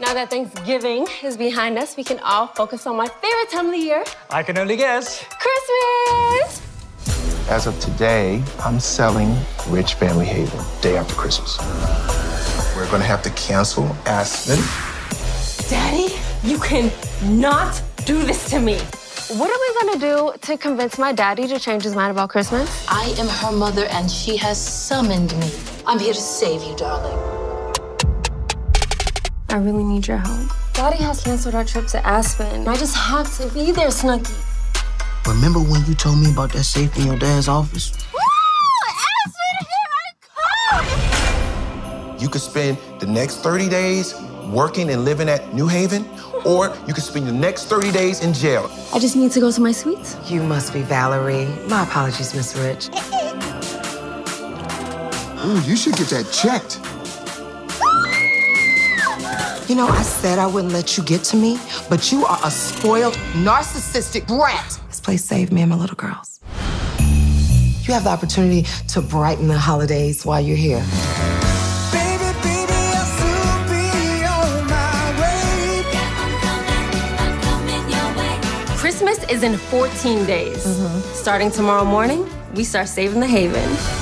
Now that Thanksgiving is behind us, we can all focus on my favorite time of the year, I can only guess. Christmas! As of today, I'm selling Rich Family Haven day after Christmas. We're gonna have to cancel Aspen. Daddy, you can not do this to me. What are we gonna do to convince my daddy to change his mind about Christmas? I am her mother, and she has summoned me. I'm here to save you, darling. I really need your help. Daddy has canceled our trip to Aspen. I just have to be there, Snooky. Remember when you told me about that safe in your dad's office? Woo! Aspen here right! You could spend the next 30 days working and living at New Haven, or you could spend the next 30 days in jail. I just need to go to my suite. You must be Valerie. My apologies, Miss Rich. Ooh, you should get that checked. You know, I said I wouldn't let you get to me, but you are a spoiled, narcissistic brat. This place saved me and my little girls. You have the opportunity to brighten the holidays while you're here. Christmas is in 14 days. Mm-hmm. Starting tomorrow morning, we start saving the Haven.